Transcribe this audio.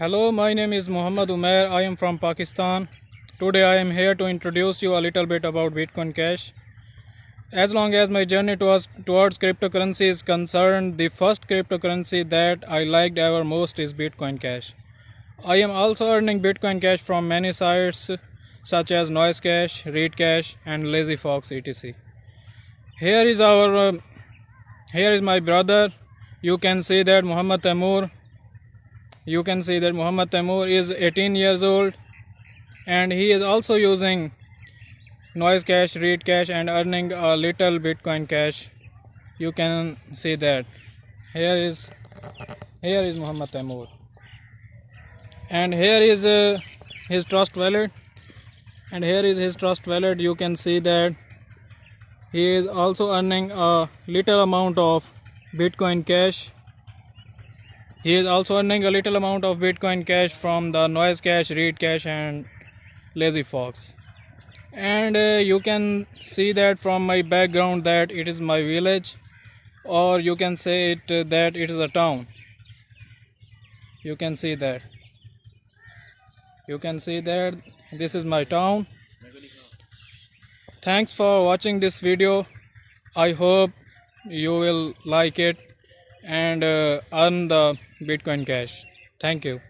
Hello, my name is Muhammad Umair. I am from Pakistan. Today I am here to introduce you a little bit about Bitcoin Cash. As long as my journey towards, towards cryptocurrency is concerned, the first cryptocurrency that I liked ever most is Bitcoin Cash. I am also earning Bitcoin Cash from many sites such as Noise Cash, Read Cash, and Lazy Fox etc. Here is our uh, here is my brother. You can see that Muhammad Tamur you can see that Muhammad Tamur is 18 years old and he is also using noise cash, read cash and earning a little Bitcoin cash. You can see that. Here is here is Muhammad Tamur. And here is uh, his trust wallet. And here is his trust wallet. You can see that he is also earning a little amount of Bitcoin cash he is also earning a little amount of Bitcoin Cash from the Noise Cash, Read Cash and Lazy Fox. And uh, you can see that from my background that it is my village or you can say it uh, that it is a town. You can see that. You can see that this is my town. Thanks for watching this video. I hope you will like it and uh, earn the Bitcoin Cash. Thank you.